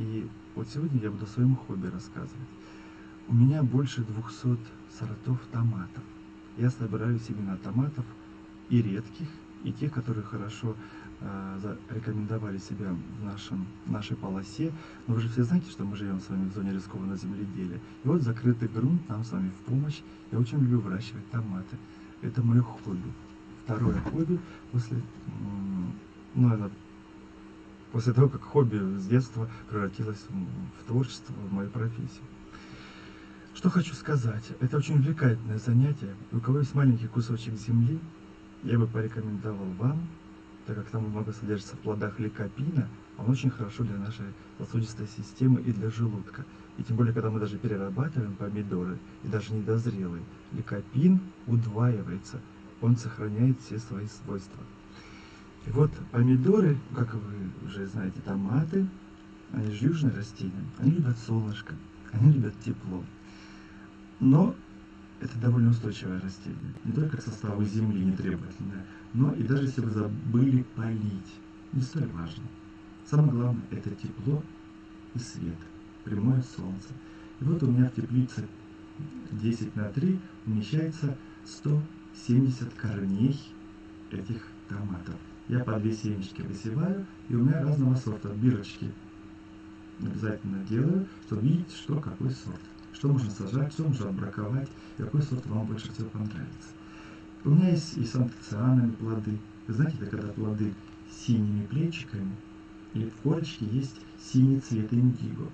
И вот сегодня я буду о своем хобби рассказывать. У меня больше 200 сортов томатов. Я собираю семена томатов и редких, и тех, которые хорошо э, рекомендовали себя в нашем, нашей полосе. Но вы же все знаете, что мы живем с вами в зоне рискованного земледелия. И вот закрытый грунт нам с вами в помощь. Я очень люблю выращивать томаты. Это мое хобби. Второе хобби после, ну, это после того, как хобби с детства превратилось в творчество, в мою профессию. Что хочу сказать, это очень увлекательное занятие. У кого есть маленький кусочек земли, я бы порекомендовал вам, так как там много содержится в плодах ликопина, он очень хорошо для нашей сосудистой системы и для желудка. И тем более, когда мы даже перерабатываем помидоры, и даже недозрелые, ликопин удваивается, он сохраняет все свои свойства. И вот помидоры, как вы уже знаете, томаты, они же южные растения, они любят солнышко, они любят тепло. Но это довольно устойчивое растение. Не только к составу земли нетребовательное, но и даже если вы забыли полить. Не столь важно. Самое главное это тепло и свет, прямое солнце. И вот у меня в теплице 10 на 3 умещается 170 корней этих томатов. Я по две семечки высеваю, и у меня разного сорта бирочки обязательно делаю, чтобы видеть, что какой сорт что можно сажать, что можно браковать, какой сорт вам больше всего понравится. У меня есть и с антоцианами плоды. Вы знаете, это когда плоды с синими плечиками, и в корочке есть синий цвет индиго.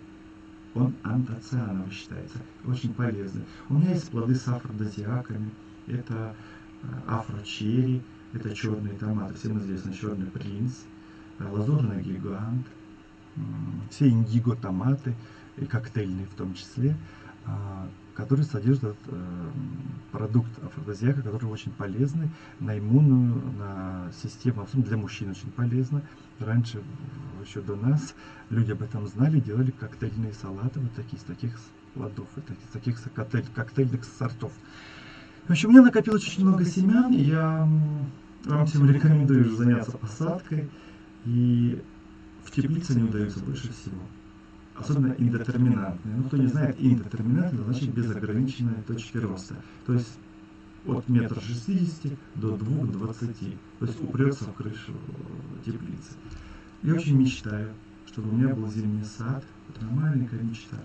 Он антоциановый считается, очень полезный. У меня есть плоды с афродозиаками, это э, афрочерри, это черные томаты, всем известно черный принц, э, лазурный гигант, все индиго томаты, и коктейльные в том числе. А, который содержит э, продукт афродизиака, который очень полезный на иммунную, на систему, для мужчин очень полезно. Раньше, еще до нас, люди об этом знали, делали коктейльные салаты вот такие, из таких плодов, из таких коктейль, коктейльных сортов. В общем, у меня накопилось очень много семян, и я вам всем рекомендую заняться посадкой, и в теплице не удается больше всего особенно индетерминантные. Ну, кто не знает, индетерминантные значит без ограниченной точки роста. То есть от метра шестидесяти до двух двадцати. То есть упрется в крышу теплицы. Я очень мечтаю, чтобы у меня был зимний сад. Это маленькая мечта.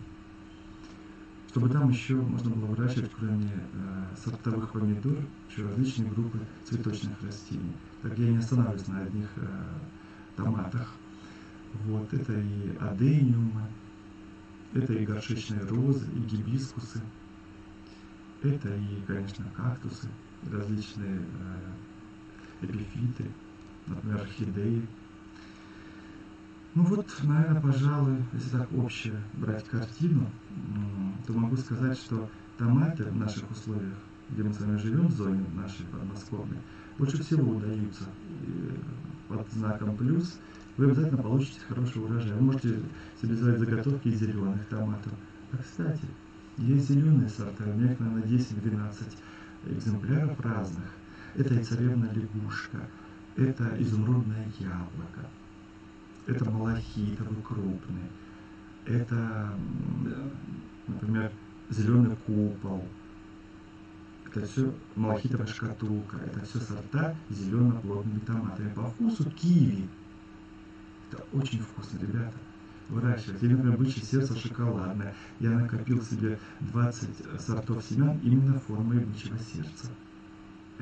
Чтобы там еще можно было выращивать, кроме э, сортовых помидор, еще различные группы цветочных растений. Так я не останавливаюсь на одних э, томатах. Вот, это и адениумы, это и горшечные розы, и гибискусы, это и, конечно, кактусы, различные э, эпифиты, например, орхидеи. Ну вот, наверное, пожалуй, если так общее брать картину, то могу сказать, что томаты в наших условиях, где мы с вами живем, в зоне нашей подмосковной, больше всего удаются э, под знаком плюс – вы обязательно получите хороший урожай. Вы можете себе сделать заготовки из зеленых томатов. А кстати, есть зеленые сорта, у меня их, наверное, 10-12 экземпляров разных. Это и царевна лягушка, это изумрудное яблоко, это малахитовый крупный, это, например, зеленый купол, это все малахитовая шкатулка, это все сорта зелено-плодными томатами. По вкусу киви это очень вкусно, ребята. Выращивать. Или, например, бычье сердце шоколадное. Я накопил себе 20 сортов семян именно формой бычьего сердца.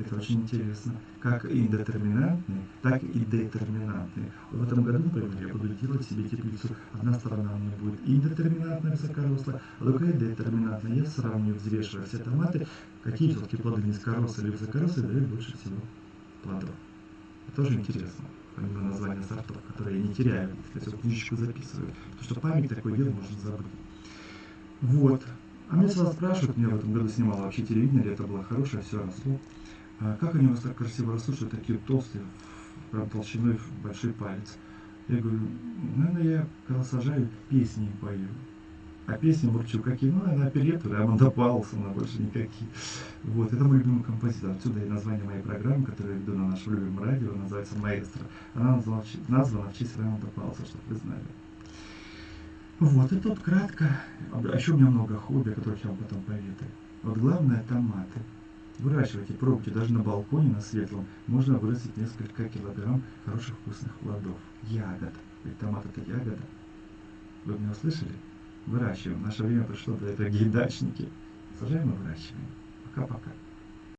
Это очень интересно. Как индетерминантные, так и детерминантные. В этом году, например, я буду делать себе теплицу. Одна сторона у меня будет индетерминантная высокорослая, а другая детерминантная. Я сравниваю, взвешивая все томаты, какие все-таки плоды низкорослые или высокорослые дают больше всего плодов. Это тоже интересно помимо названия сортов, которые я не теряю, я все книжечку записываю. Потому что память такое дело можно забыть. Вот. А меня сразу спрашивают, меня в этом году снимал вообще телевидение, это было хорошее, все росло. А как они у вас так красиво растут, что такие толстые, прям толщиной в большой палец? Я говорю, наверное, я когда сажаю, песни пою. А песни Бурчук какие? Ну, она оперету, Рамонда Паулсона, больше никакие. Вот, это мой любимый композитор. Отсюда и название моей программы, которую я веду на нашем любимом радио, называется «Маэстро». Она названа, в честь Рамонда Паулса, чтобы вы знали. Вот, и тут кратко. А еще у меня много хобби, о которых я вам потом поведаю. Вот главное томаты. Выращивайте, пробуйте, даже на балконе, на светлом, можно вырастить несколько килограмм хороших вкусных плодов. Ягод. Ведь томат это ягода. Вы меня услышали? Выращиваем. Наше время пришло, дорогие дачники. Сажаем и выращиваем. Пока-пока.